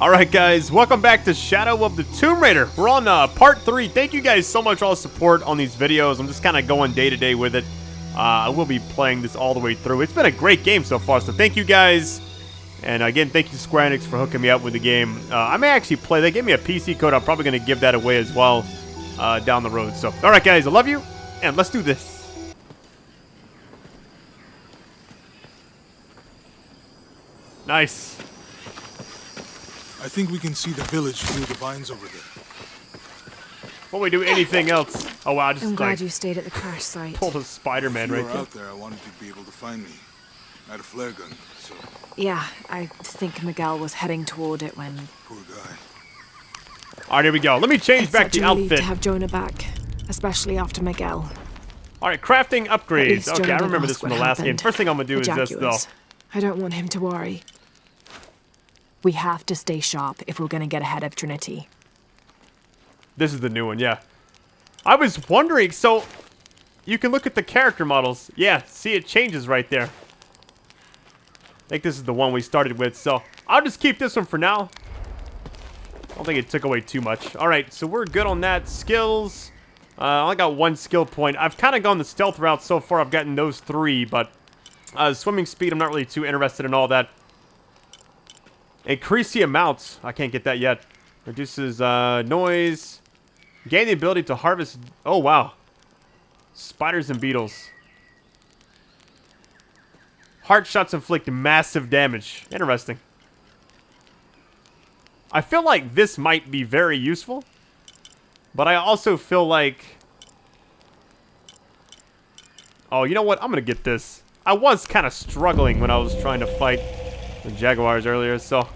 Alright guys, welcome back to Shadow of the Tomb Raider. We're on uh, part 3. Thank you guys so much for all the support on these videos. I'm just kind of going day to day with it. Uh, I will be playing this all the way through. It's been a great game so far, so thank you guys. And again, thank you Square Enix for hooking me up with the game. Uh, I may actually play. They gave me a PC code. I'm probably going to give that away as well uh, down the road. So, alright guys, I love you, and let's do this. Nice. I think we can see the village through the vines over there. Will we do anything else? Oh wow, I just I'm glad like, you stayed at the crash site. pulled a Spider-Man if you right were there. out there, I wanted you to be able to find me. I had a flare gun, so Yeah, I think Miguel was heading toward it when. poor guy. Alright, here we go. Let me change It's back such the a relief outfit. to have Jonah back, especially after Miguel. Alright, crafting upgrades. Okay, Jonah I remember this ask from what the last game. First thing I'm gonna do The is this though. I don't want him to worry. We have to stay sharp if we're gonna get ahead of Trinity. This is the new one, yeah. I was wondering, so you can look at the character models. Yeah, see it changes right there. I think this is the one we started with, so I'll just keep this one for now. I don't think it took away too much. Alright, so we're good on that. Skills. Uh, I only got one skill point. I've kind of gone the stealth route so far. I've gotten those three, but uh, swimming speed, I'm not really too interested in all that. Increase the amounts. I can't get that yet. Reduces uh, noise. Gain the ability to harvest... Oh, wow. Spiders and beetles. Heart shots inflict massive damage. Interesting. I feel like this might be very useful. But I also feel like... Oh, you know what? I'm to get this. I was kind of struggling when I was trying to fight the Jaguars earlier, so...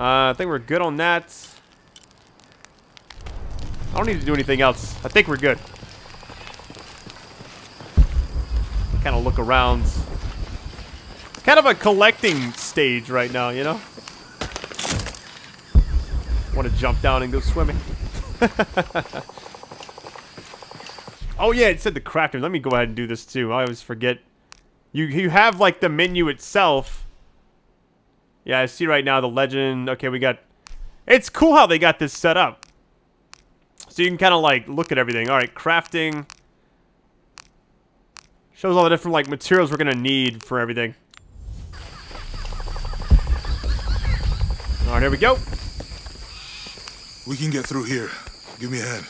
Uh, I think we're good on that. I don't need to do anything else. I think we're good. Kind of look around. Kind of a collecting stage right now, you know? Want to jump down and go swimming. oh yeah, it said the crafting. Let me go ahead and do this too. I always forget. You you have like the menu itself. Yeah, I see right now the legend. Okay, we got... It's cool how they got this set up. So you can kind of like look at everything. All right, crafting. Shows all the different like materials we're going to need for everything. All right, here we go. We can get through here. Give me a hand.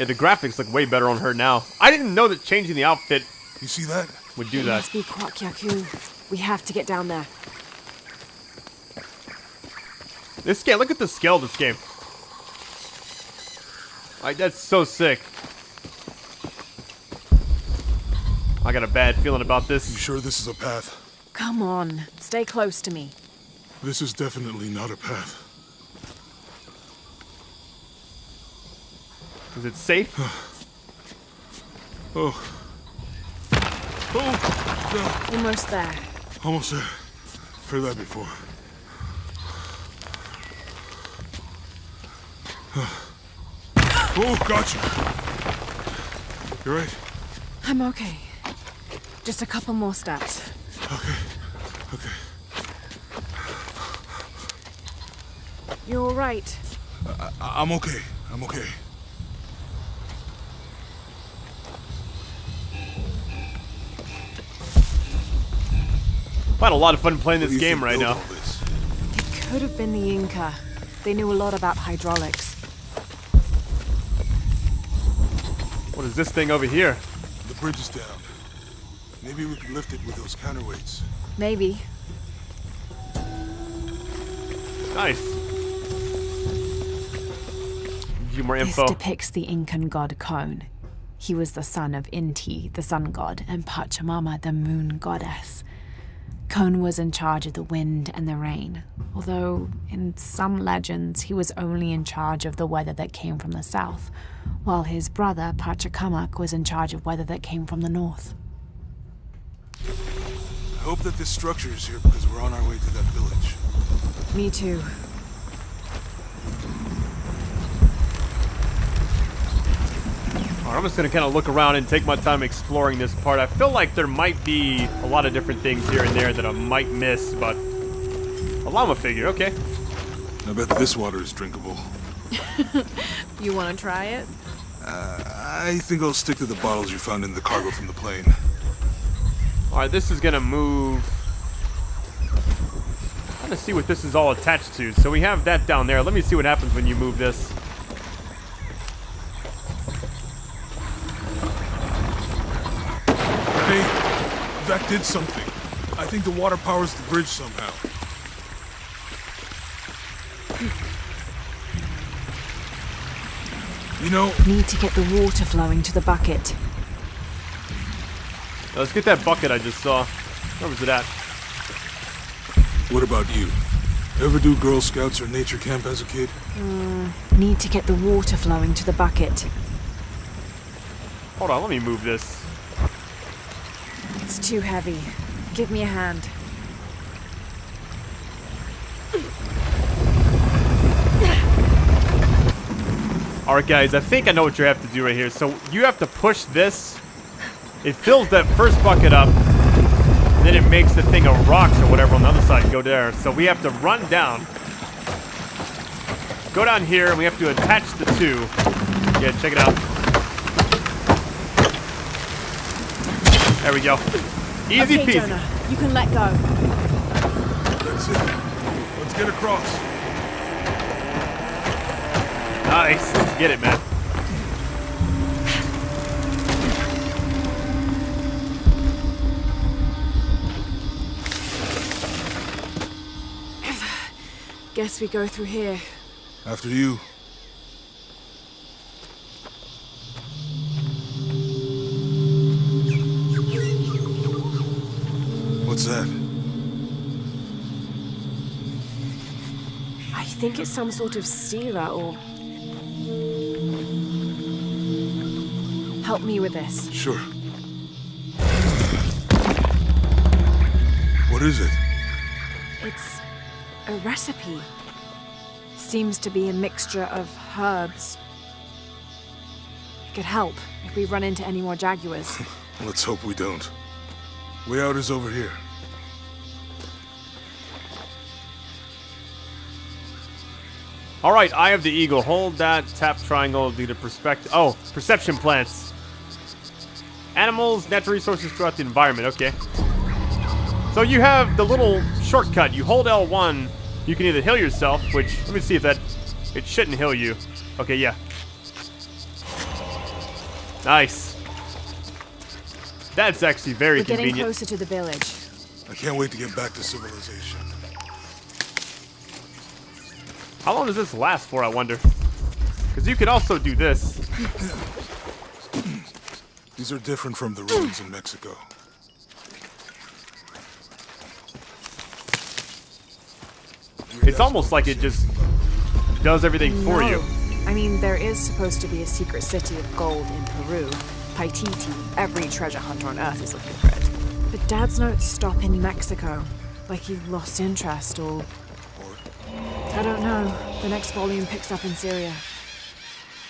Yeah, the graphics look way better on her now. I didn't know that changing the outfit You see that? would do It that. must be Kuwaq Yaku. We have to get down there. This game, look at the scale of this game. Like, that's so sick. I got a bad feeling about this. You this. sure this is a path? Come on, stay close to me. This is definitely not a path. Is it safe? Oh. Oh! Almost there. Almost there. Heard that before. Oh, gotcha. You're right. I'm okay. Just a couple more steps. Okay. Okay. You're all right. I- I'm okay. I'm okay. I've had a lot of fun playing this game think right built now. all this? It could have been the Inca. They knew a lot about hydraulics. What is this thing over here? The bridge is down. Maybe we can lift it with those counterweights. Maybe. Nice. Give you more This depicts the Incan god Kon. He was the son of Inti, the sun god, and Pachamama, the moon goddess. Kon was in charge of the wind and the rain, although in some legends he was only in charge of the weather that came from the south, while his brother Pachacamac was in charge of weather that came from the north. I hope that this structure is here because we're on our way to that village. Me too. Alright, I'm just gonna kind of look around and take my time exploring this part. I feel like there might be a lot of different things here and there that I might miss, but... A llama figure, okay. I bet this water is drinkable. You want to try it? Uh, I think I'll stick to the bottles you found in the cargo from the plane. Alright, this is gonna move... Trying to see what this is all attached to. So we have that down there. Let me see what happens when you move this. Hey, that did something. I think the water powers the bridge somehow. You know, Need to get the water flowing to the bucket. Now, let's get that bucket I just saw. Where was it at? what about you? Ever do Girl Scouts or nature camp as a kid? Hmm, need to get the water flowing to the bucket. Hold on, let me move this. Too heavy. Give me a hand. Alright guys, I think I know what you have to do right here. So you have to push this. It fills that first bucket up. Then it makes the thing of rocks or whatever on the other side go there. So we have to run down. Go down here and we have to attach the two. Yeah, check it out. There we go. Easy okay, peasy. Jonah, you can let go. That's it. Let's get across. Nice. Let's get it, man. Guess we go through here. After you. What's that? I think it's some sort of sealer or. Help me with this. Sure. What is it? It's a recipe. Seems to be a mixture of herbs. It could help if we run into any more jaguars. Let's hope we don't. Way out is over here. All right, Eye of the Eagle. Hold that. Tap triangle. Do the perspective. Oh, perception plants. Animals, natural resources throughout the environment. Okay. So you have the little shortcut. You hold L1. You can either heal yourself, which let me see if that. It shouldn't heal you. Okay, yeah. Nice. That's actually very We're getting convenient. closer to the village. I can't wait to get back to civilization. How long does this last for? I wonder. Because you could also do this. These are different from the ruins in Mexico. It's almost like it just does everything for you. No. I mean, there is supposed to be a secret city of gold in Peru. Paititi. Every treasure hunter on Earth is looking for it. But Dad's notes stop in Mexico. Like he lost interest or. I don't know. The next volume picks up in Syria.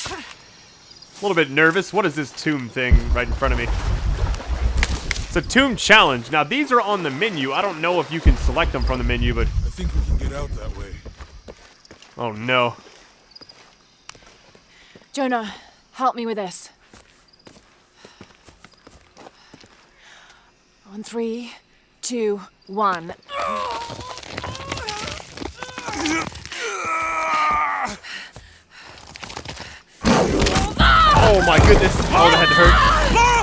A little bit nervous. What is this tomb thing right in front of me? It's a tomb challenge. Now, these are on the menu. I don't know if you can select them from the menu, but... I think we can get out that way. Oh, no. Jonah, help me with this. On three, two, one. Oh, my goodness. Oh, that hurt.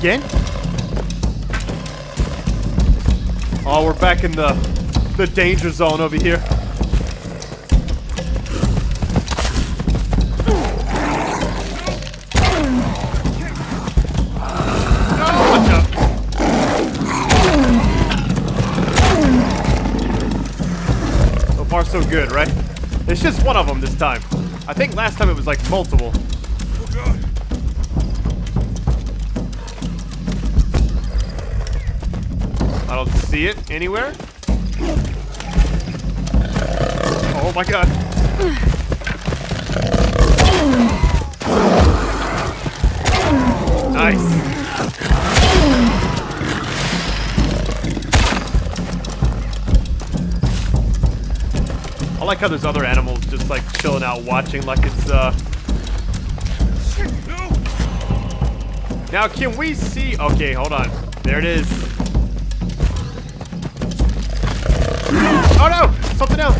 again? Oh, we're back in the, the danger zone over here. so good, right? It's just one of them this time. I think last time it was like multiple. See it anywhere. Oh my god. Nice. I like how there's other animals just like chilling out watching like it's uh Now can we see okay, hold on. There it is. Oh no! Something else!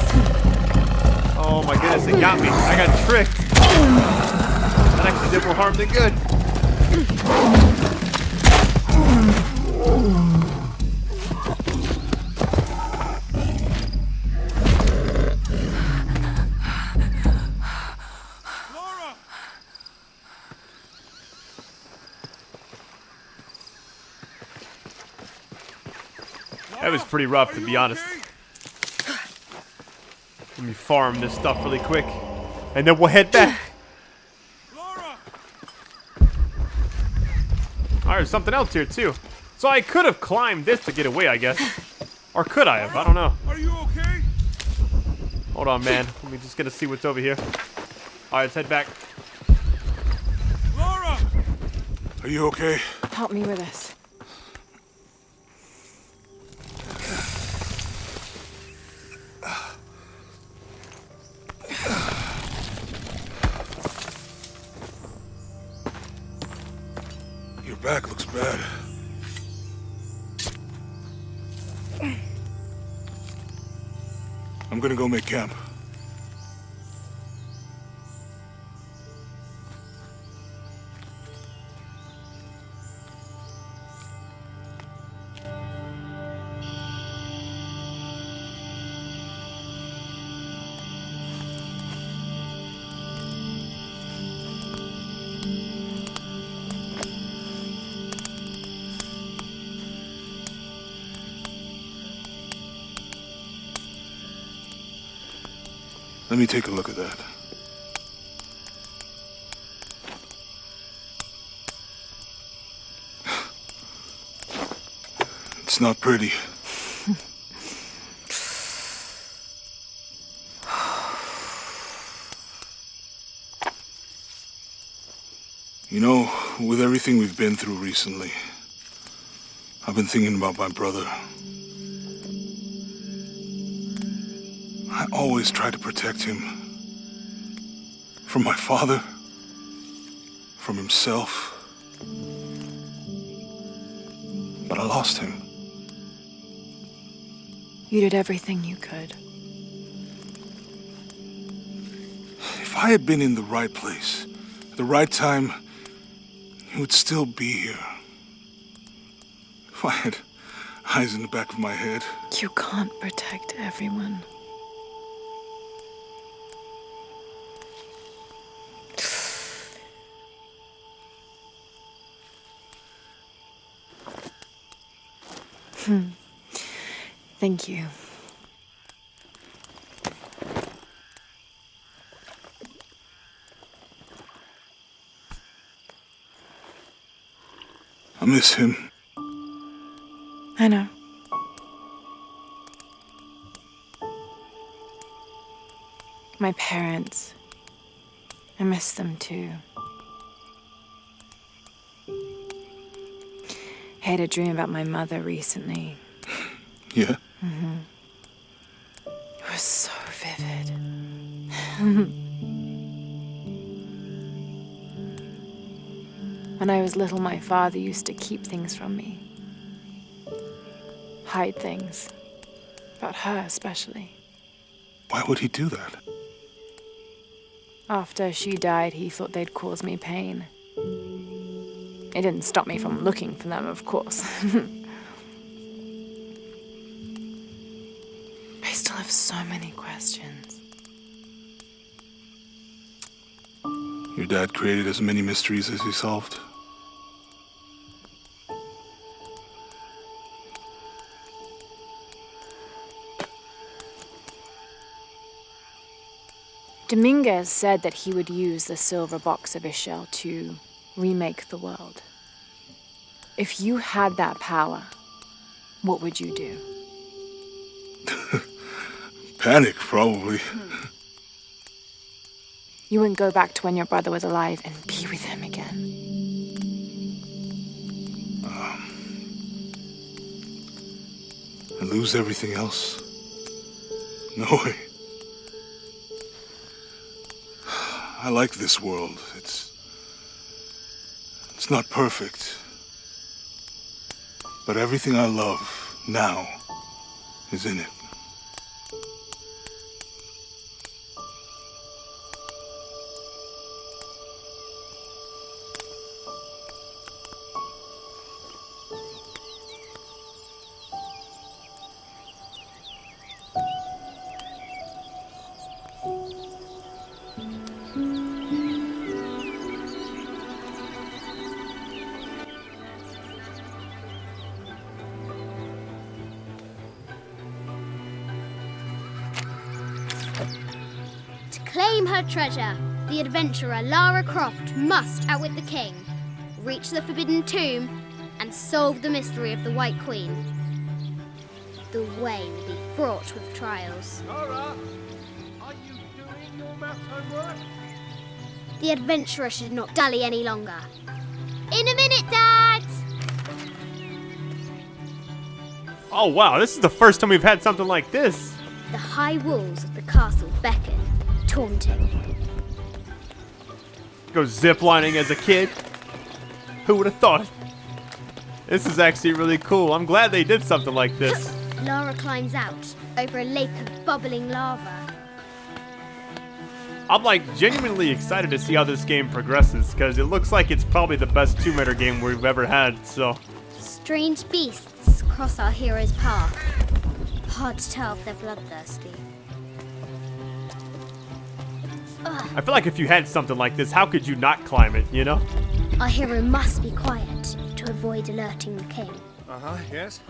Oh my goodness, it got me. I got tricked. That actually did more harm than good. That was pretty rough, to be honest. Okay? Let me farm this stuff really quick. And then we'll head back. Alright, there's something else here too. So I could have climbed this to get away, I guess. Or could I have? I don't know. Are you okay? Hold on, man. Let me just get to see what's over here. Alright, let's head back. Lara! Are you okay? Help me with this. I'm gonna go make camp. Let me take a look at that. It's not pretty. You know, with everything we've been through recently, I've been thinking about my brother. Always tried to protect him. From my father. From himself. But I lost him. You did everything you could. If I had been in the right place, at the right time, he would still be here. If I had eyes in the back of my head, You can't protect everyone. Hmm. Thank you. I miss him. I know. My parents. I miss them too. Had a dream about my mother recently. Yeah? Mm-hmm. It was so vivid. when I was little, my father used to keep things from me. Hide things. About her, especially. Why would he do that? After she died, he thought they'd cause me pain. It didn't stop me from looking for them, of course. I still have so many questions. Your dad created as many mysteries as he solved. Dominguez said that he would use the silver box of Ix Chel to remake the world. If you had that power, what would you do? Panic, probably. You wouldn't go back to when your brother was alive and be with him again. And lose everything else? No way. I like this world. It's. It's not perfect. But everything I love now is in it. Treasure, the adventurer Lara Croft must outwit the king, reach the Forbidden Tomb, and solve the mystery of the White Queen. The way will be fraught with trials. Lara, are you doing your math homework? The adventurer should not dally any longer. In a minute, Dad! Oh wow, this is the first time we've had something like this. The high walls of the castle beckon, taunting. Go ziplining as a kid. Who would have thought? This is actually really cool. I'm glad they did something like this. Lara climbs out over a lake of bubbling lava. I'm like genuinely excited to see how this game progresses because it looks like it's probably the best Tomb Raider game we've ever had. So Strange beasts cross our hero's path. Hard to tell if they're bloodthirsty. I feel like if you had something like this, how could you not climb it? You know? Our hero must be quiet to avoid alerting the king. Uh-huh, yes.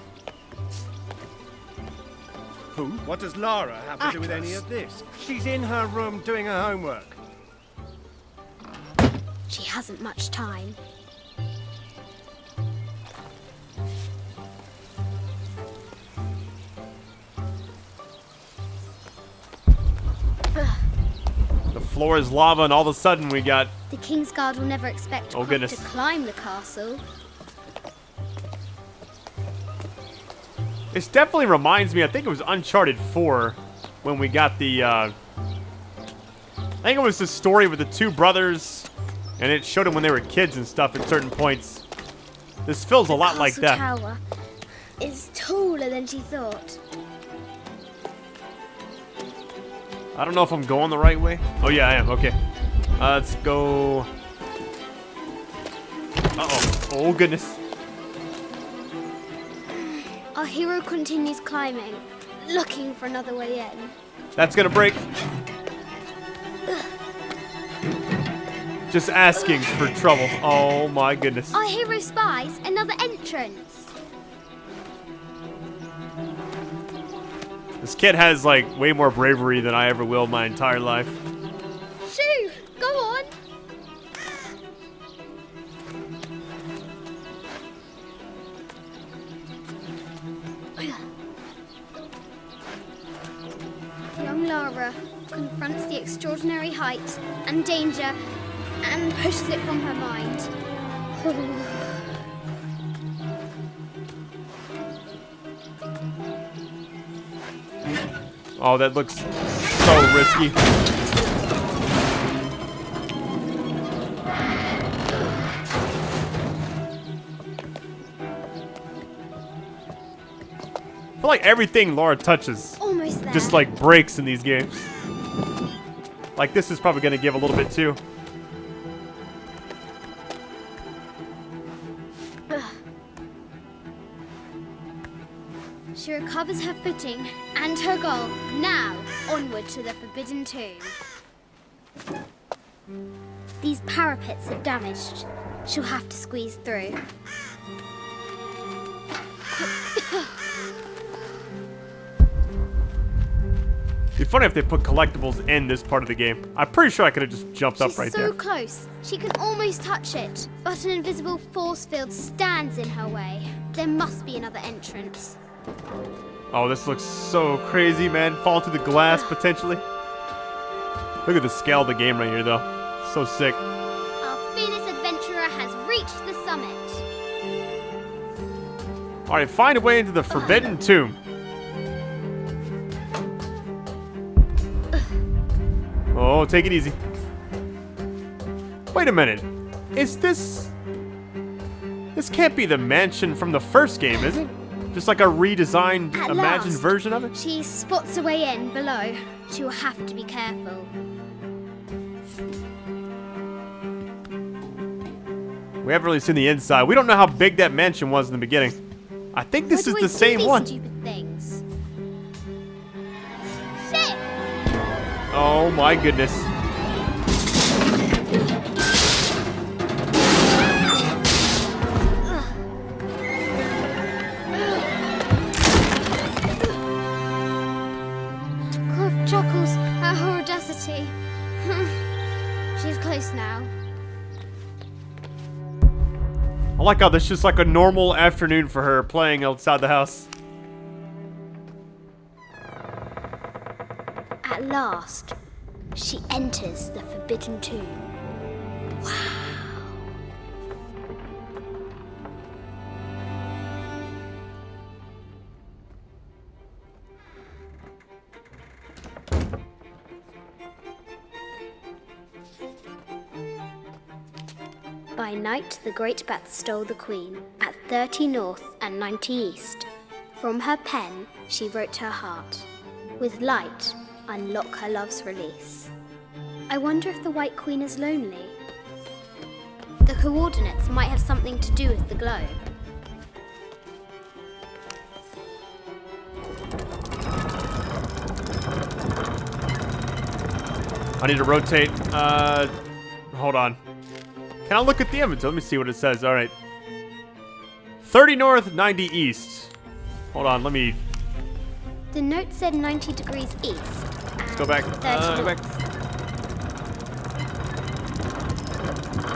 Who? What does Lara have to do with any of this? She's in her room doing her homework. She hasn't much time. Floor is lava, and all of a sudden we got. The king's guard will never expect Oh, goodness. to climb the castle. This definitely reminds me. I think it was Uncharted 4 when we got the. Uh, I think it was the story with the two brothers, and it showed them when they were kids and stuff at certain points. This feels a lot like that. tower is taller than she thought. I don't know if I'm going the right way. Oh yeah, I am. Okay. Uh, let's go. Uh oh. Oh goodness. Our hero continues climbing, looking for another way in. That's gonna break. Just asking for trouble. Oh my goodness. Our hero spies another entrance. This kid has like way more bravery than I ever will my entire life. Shoo! Go on! Young Lara confronts the extraordinary height and danger and pushes it from her mind. Oh, that looks so risky. I feel like everything Laura touches just like breaks in these games. Like this is probably gonna give a little bit too. She recovers her footing and her goal. Now, onward to the Forbidden Tomb. These parapets are damaged. She'll have to squeeze through. It'd be funny if they put collectibles in this part of the game. I'm pretty sure I could have just jumped She's up right so there. So close. She can almost touch it, but an invisible force field stands in her way. There must be another entrance. Oh, this looks so crazy, man. Fall through the glass, potentially. Look at the scale of the game right here, though. So sick. Our fearless adventurer has reached the summit. Alright, find a way into the Forbidden Tomb. Oh, take it easy. Wait a minute. Is this... This can't be the mansion from the first game, is it? Just like a redesigned, At imagined last. version of it? She spots a way in below. She will have to be careful. We haven't really seen the inside. We don't know how big that mansion was in the beginning. I think this Why is the same one. Stupid things. Shit! Oh my goodness. Like how this is just like a normal afternoon for her playing outside the house. At last, she enters the Forbidden Tomb. Night, the great bat stole the queen at 30 north and 90 east. From her pen, she wrote her heart. With light, unlock her love's release. I wonder if the White Queen is lonely. The coordinates might have something to do with the globe. I need to rotate. Uh, hold on. Can I look at the inventory? Let me see what it says. All right. 30 north, 90 east. Hold on, let me The note said 90 degrees east. Let's go back. 30 Uh, go back.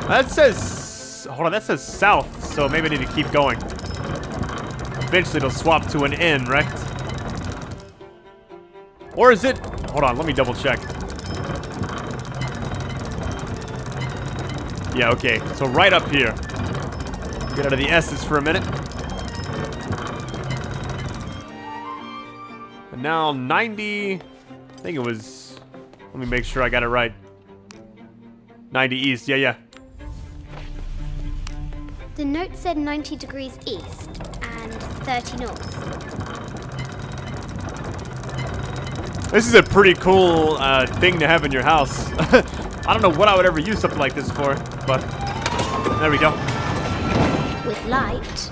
That says. Hold on, that says south, so maybe I need to keep going. Eventually it'll swap to an N, right? Or is it. Hold on, let me double check. Yeah, okay. So right up here. Get out of the S's for a minute. And now 90. I think it was. Let me make sure I got it right. 90 east. Yeah, yeah. The note said 90 degrees east and 30 north. This is a pretty cool uh, thing to have in your house. I don't know what I would ever use something like this for, but there we go. With light,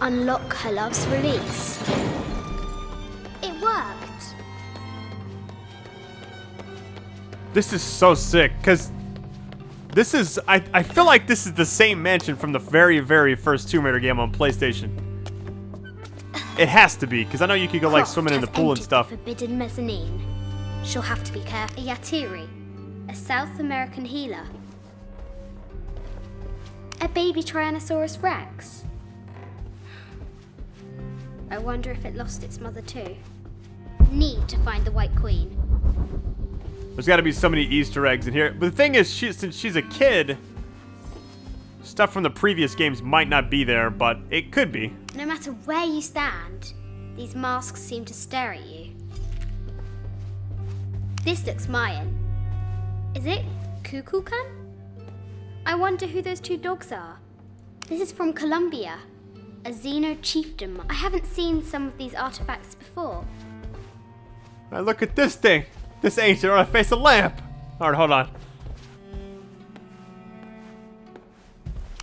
unlock her love's release. It worked. This is so sick, because this is, I, I feel like this is the same mansion from the very, very first Tomb Raider game on PlayStation. It has to be, because I know you could go like Croft swimming in the pool and stuff. Forbidden mezzanine. She'll have to be careful. Yatiri, a South American healer. A baby Tyrannosaurus Rex. I wonder if it lost its mother too. Need to find the White Queen. There's got to be so many Easter eggs in here. But the thing is, she, since she's a kid, stuff from the previous games might not be there, but it could be. No matter where you stand, these masks seem to stare at you. This looks Mayan. Is it Kukulkan? I wonder who those two dogs are. This is from Colombia, a Zenú chiefdom. I haven't seen some of these artifacts before. Now look at this thing. This ancient a face of lamp. All right, hold on.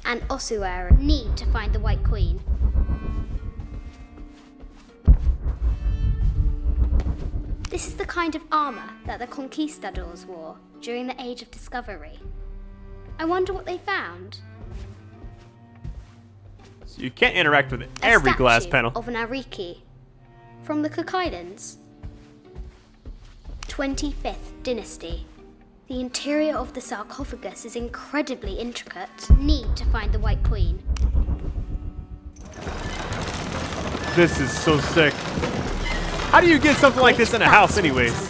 And Osuera need to find the White Queen. This is the kind of armor that the conquistadors wore during the Age of Discovery. I wonder what they found. So you can't interact with every glass panel. of an Ariki from the Cook Islands. 25th dynasty. The interior of the sarcophagus is incredibly intricate. Need to find the White Queen. This is so sick. How do you get something like this in a house anyways?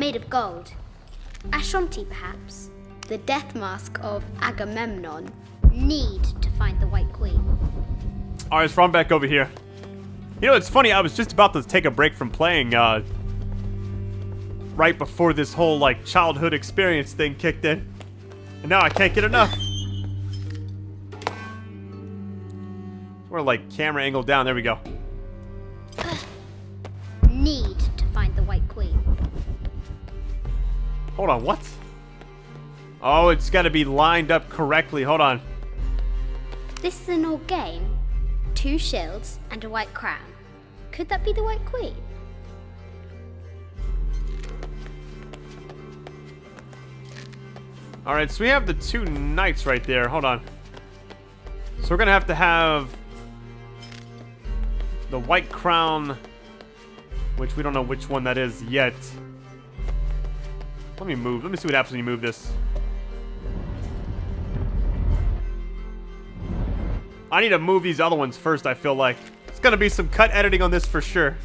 Made of gold. Ashanti, perhaps. The death mask of Agamemnon. Need to find the White Queen. Alright, let's run back over here. You know, it's funny, I was just about to take a break from playing, uh, right before this whole, like, childhood experience thing kicked in. And now I can't get enough. We're, like, camera angle down. There we go. Hold on, what? Oh, it's got to be lined up correctly. Hold on. This is an old game. Two shields and a white crown. Could that be the White Queen? Alright, so we have the two knights right there. Hold on. So we're gonna have to have the white crown, which we don't know which one that is yet. Let me move. Let me see what happens when you move this. I need to move these other ones first, I feel like. It's gonna be some cut editing on this for sure.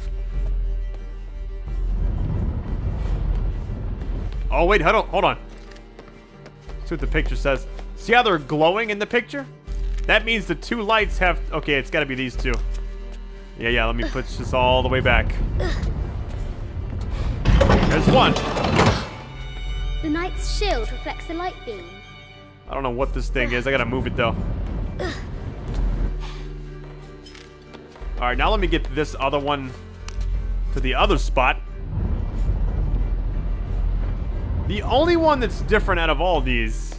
Oh, wait, hold on. Hold on. See what the picture says. See how they're glowing in the picture? That means the two lights have... Okay, it's got to be these two. Yeah, yeah, let me push this all the way back. There's one. The knight's shield reflects the light beam. I don't know what this thing is. I got to move it, though. Alright, now let me get this other one to the other spot. The only one that's different out of all these...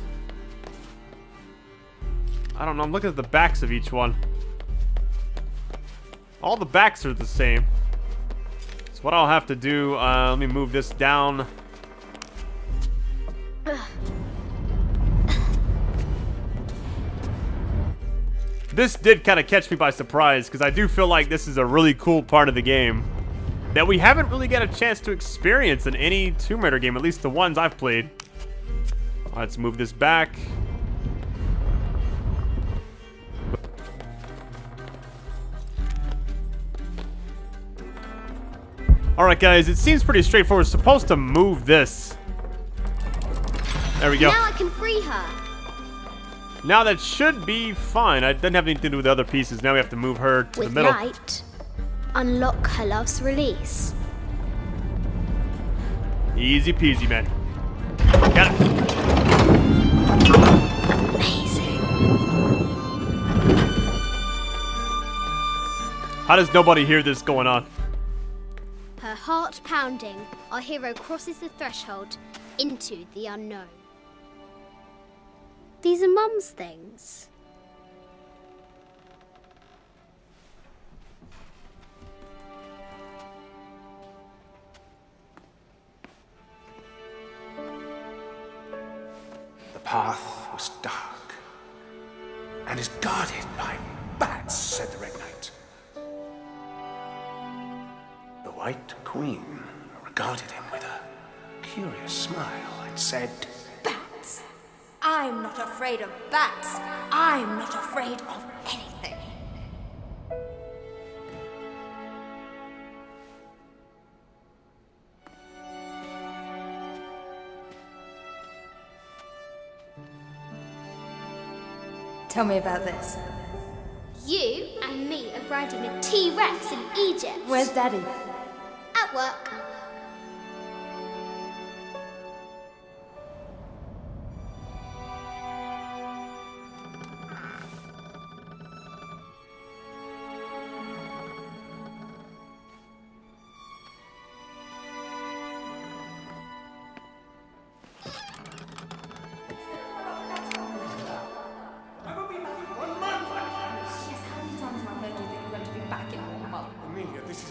I don't know, I'm looking at the backs of each one. All the backs are the same. So what I'll have to do, uh, let me move this down. This did kind of catch me by surprise, because I do feel like this is a really cool part of the game that we haven't really got a chance to experience in any Tomb Raider game, at least the ones I've played. Let's move this back. Alright guys, it seems pretty straightforward. We're supposed to move this. There we go. Now I can free her. Now that should be fine. It doesn't have anything to do with the other pieces. Now we have to move her to With the middle. light, unlock her love's release. Easy peasy, man. Got it. Amazing. How does nobody hear this going on? Her heart pounding, our hero crosses the threshold into the unknown. These are Mum's things. The path was dark and is guarded by bats, said the Red Knight. The White Queen regarded him with a curious smile and said! I'm not afraid of bats. I'm not afraid of anything. Tell me about this. You and me are riding a T-Rex in Egypt. Where's Daddy? At work.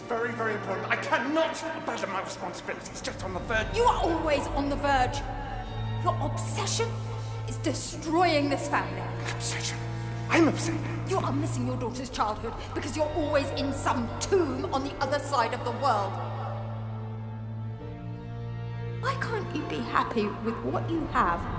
Very, very important. I cannot abandon my responsibilities just on the verge. You are always on the verge. Your obsession is destroying this family. Obsession. I'm obsessed. You are missing your daughter's childhood because you're always in some tomb on the other side of the world. Why can't you be happy with what you have?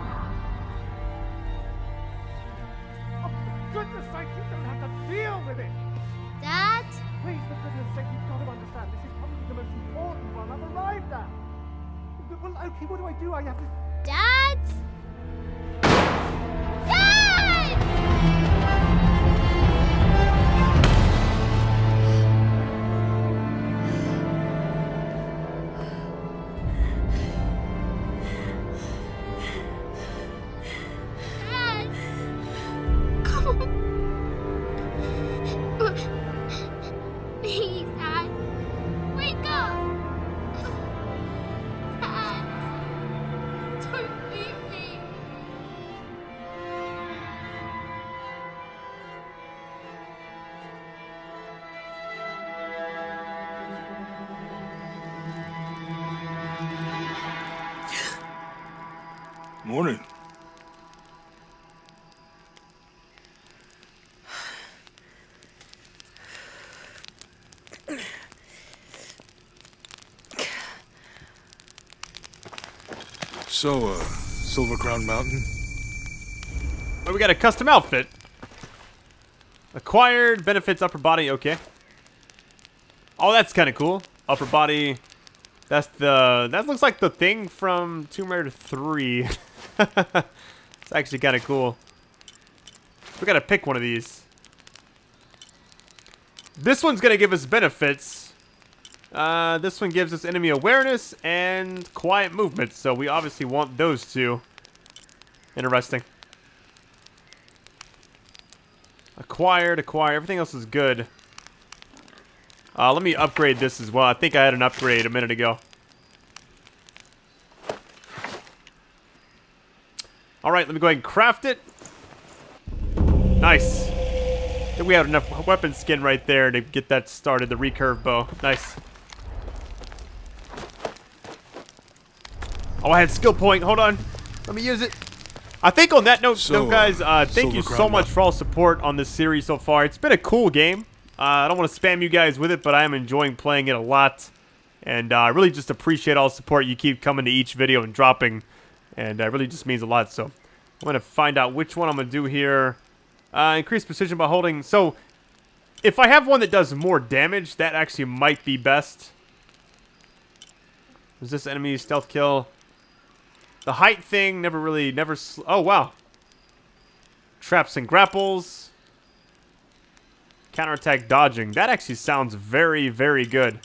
So, uh, Silver Crown Mountain? Oh, we got a custom outfit. Acquired benefits upper body. Okay. Oh, that's kind of cool. Upper body. That's the. That looks like the thing from Tomb Raider 3. it's actually kind of cool. We gotta pick one of these. This one's gonna give us benefits. Uh, this one gives us enemy awareness and quiet movement, so we obviously want those two. Interesting. Acquired, acquired. Everything else is good. Uh, let me upgrade this as well. I think I had an upgrade a minute ago. Alright, let me go ahead and craft it. Nice. I think we have enough weapon skin right there to get that started, the recurve bow. Nice. Oh, I had skill point. Hold on. Let me use it. I think on that note, So, no, guys, uh, thank you so much for all support on this series so far. It's been a cool game. Uh, I don't want to spam you guys with it, but I am enjoying playing it a lot. And uh, I really just appreciate all the support you keep coming to each video and dropping. And uh, it really just means a lot. So I'm going to find out which one I'm going to do here. Uh, increase precision by holding. So if I have one that does more damage, that actually might be best. Is this enemy stealth kill? The height thing never really, never. Oh wow. Traps and grapples. Counterattack dodging. That actually sounds very, very good.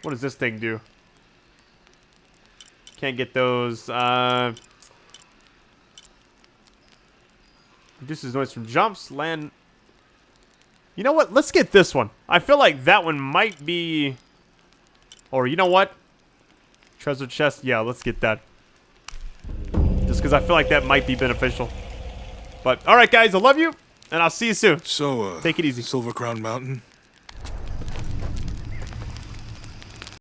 What does this thing do? Can't get those. Uh, reduces noise from jumps. Land. You know what? Let's get this one. I feel like that one might be. Or you know what? Treasure chest. Yeah, let's get that. Just because I feel like that might be beneficial. But, alright guys, I love you, and I'll see you soon. So, uh, Take it easy. Silver Crown Mountain?